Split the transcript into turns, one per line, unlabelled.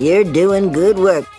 You're doing good work.